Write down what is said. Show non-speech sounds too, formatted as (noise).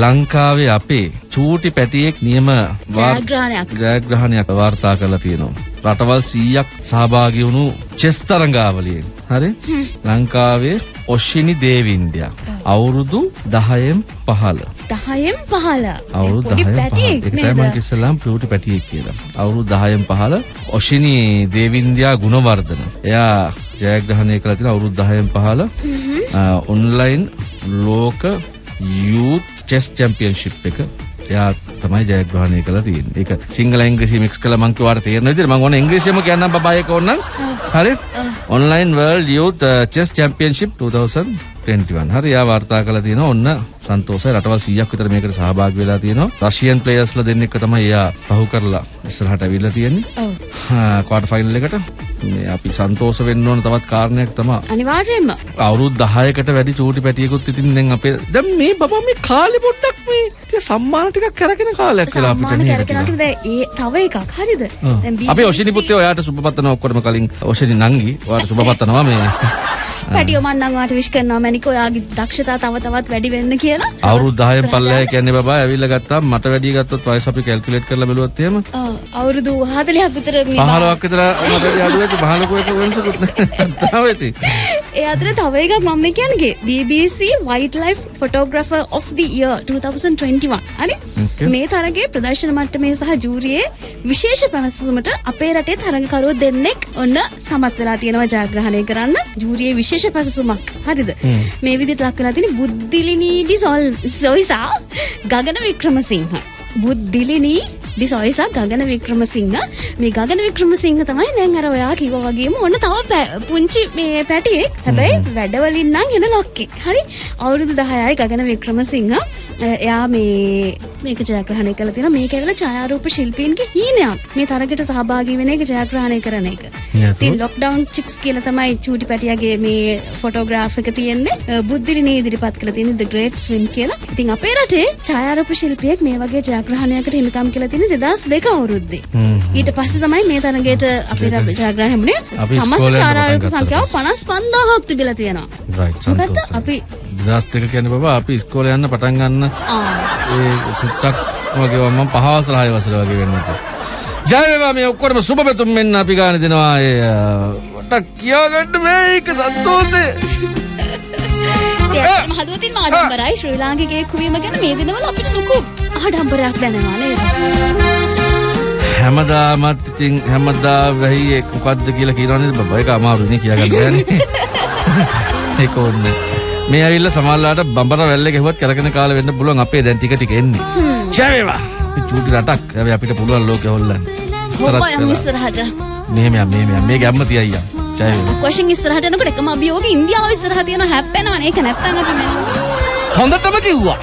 ලංකාවේ අපේ චූටි පැටියෙක් නියම ජයග්‍රහණයක්. වාර්තා කරලා තියෙනවා. රටවල් 100ක් සහභාගී වුණු චෙස් තරඟාවලියෙන්. හරි? ලංකාවේ ඔෂිනි දේවින්ද්‍යා අවුරුදු 10න් 15. 10න් 15. අවුරුදු පොඩි 10න් 15. පැටියෙක් ඒක තමයි මම? ඉස්සෙල්ලාම පියුටි පැටියෙක් කියලා. අවුරුදු 10න් 15 ඔෂිනි දේවින්ද්‍යා ගුණවර්ධන. එයා ජයග්‍රහණය කළා තියෙන අවුරුදු 10න් 15 ඔන්ලයින් ලෝක යූත් චෙස් චැම්පියන්ෂිප් එක එයා තමයි ජයග්‍රහණය කළා තියෙන්නේ. ඒක සිංහල ඉංග්‍රීසි මික්ස් කළා මං කිව්වාට තේරෙන විදිහට මං ඕන ඉංග්‍රීසියෙම කියන්නම් බබා ඒක ඕනනම්. හරි? Online world youth chess championship 2021. හරි එයා වාර්තා කළා තියෙනවා ඔන්න සන්තෝෂයි රටවල් 100ක් විතර මේකට සහභාගී වෙලා තියෙනවා. රෂියන් ප්ලේයර්ස්ලා දෙන්නෙක් තමයි එයා පහු කරලා ඉස්සරහට ඇවිල්ලා තියෙන්නේ. ඔව්. ක්වාටර් ෆයිනල් එකට මේ අපි සන්තෝෂ වෙන්න ඕන තවත් කාරණයක් තමයි අනිවාර්යයෙන්ම. අවුරුදු 10කට වැඩි චූටි පැටියෙකුත් ඉතින් දැන් අපේ දැන් මේ බබා මේ කාලේ පොඩ්ඩක් මේ සම්මාන ටිකක් කරගෙන කාලයක් වෙලා අපිට සම්මාන නේද කරගෙන කියලා. දැන් ඒ තව එකක් හරිද? දැන් අපි ඔෂිනි පුතේ ඔයාට සුබ පතනවා ඔක්කොම කලින් ඔෂිනි නංගි ඔයාට සුබ පතනවා මේ පැටියෝ මන් නම් ඔයාට විශ් කරනවා මැනික ඔයාගේ දක්ෂතා තව තවත් වැඩි වෙන්න කියලා. අවුරුදු 10න් පල්ලෙහා කියන්නේ බබා ඇවිල්ලා ගත්තාම මට වැඩි ගත්තොත් වයස අපි කැල්කියුලේට් කරලා බැලුවොත් එහෙම අවුරුදු 40ක් විතර මේ බා- 15ක් විතර මට වැඩි අඩු වෙච්ච 15 ක වෙනසකුත් නැහැ. (laughs) ඉතින්. ඒ අතර තව එකක් මම කියන්නේ BBC Wildlife Photographer of the Year 2021 හරි. මේ තරගේ ප්‍රදර්ශන මට්ටමේ සහ ජූරියේ විශේෂ පැවසුමට අපේ රටේ තරඟකරුවෝ දෙන්නෙක් ඔන්න සමත් වෙලා තියෙනවා ජයග්‍රහණය කරන්න. ජූරියේ විශේෂ පැසසුමක්. හරිද? මේ විදිහට ලක් වෙලා තියෙන බුද්ධිලිනී ඩිසොල් සොයිසා ගගන වික්‍රමසිංහ. බුද්ධිලිනී ඩිසොයිසා ගගන වික්‍රමසිංහ මේ ගගන වික්‍රමසිංහ තමයි දැන් අර ඔයා කිව්වා වගේම ඔන්න තව පුංචි මේ පැටියෙක් හැබැයි වැඩවලින් නම් එන ලොක්කෙක් හරි අවුරුදු 10යි ගගන වික්‍රමසිංහ එයා මේ මේක ජයග්‍රහණය කළා තියෙනවා මේක ඇවිල්ලා ඡායාරූප ශිල්පීන්ගේ හීනයක් මේ තරගයට සහභාගී වෙන එක ජයග්‍රහණය කරන එක නැතුව? ඉතින් ලොක්ඩවුන් චික්ස් කියලා තමයි චූටි පැටියාගේ මේ ෆොටෝග්‍රාෆ් එක තියෙන්නේ බුද්ධිරිනේ ඉදිරිපත් කරලා තියෙන්නේ The Great Swim කියලා. ඉතින් අපේ රටේ ඡායාරූප ශිල්පියෙක් මේ වගේ ජයග්‍රහණයකට හිමිකම් කියලා තියෙන්නේ 2002 අවුරුද්දේ. ඊට පස්සේ තමයි මේ තරගයට අපේ රට ජයග්‍රහණය හම්බුනේ. අපි සමස්ත ගත්තා සංඛ්‍යාව 55000ක් තිබිලා තියෙනවා. සන්තෝෂයි අපි 2002 කියන්නේ බබා අපි ඉස්කෝලේ යන්න පටන් ගන්න ඒ චුට්ටක් වගේ මම පහ වසර හය වසර වගේ වෙන්නත්. ජය වේවා මේ ඔක්කොම සුබ පැතුම් මෙන්න අපි ගාන දෙනවා ඒ මට කියාගන්න බෑ ඒක සන්තෝෂේ. (laughs) ඒත් මහදුවතින් ආඩම්බරයි ශ්‍රී ලාංකිකයෙක් වීම ගැන මේ දිනවල අපිට ලොකු ආඩම්බරයක් දැනෙනවා නේද? හැමදාමත් ඉතින් හැමදා වෙයි ඒක මොකද්ද කියලා කියනවා නේද බබා ඒක අමාරුනේ කියාගන්න බෑනේ. (laughs) ඒක ඕනේ. මේ ඇවිල්ලා සමහරලාට බඹර වැල්ලේ ගැහුවත් කරගෙන කාලේ වෙන්න පුළුවන් අපේ දැන් ටික ටික එන්නේ. ජය වේවා. ඉතින් චූටි රටක්. හැබැයි අපිට පුළුවන් ලෝකෙ හොල්ලන්න. කොහොම යමු කරලා. ඉස්සරහට? මෙහෙම යම් මෙහෙම යම් මේ ගැම්ම තියයි යම්. කොෂින් ඉස්සරහට යනකොට එකම අභියෝගය ඉන්දියාව ඉස්සරහ තියෙන හැප්පෙනවනේ ඒක නැත්තම් අපි මේ හොඳටම කිව්වා.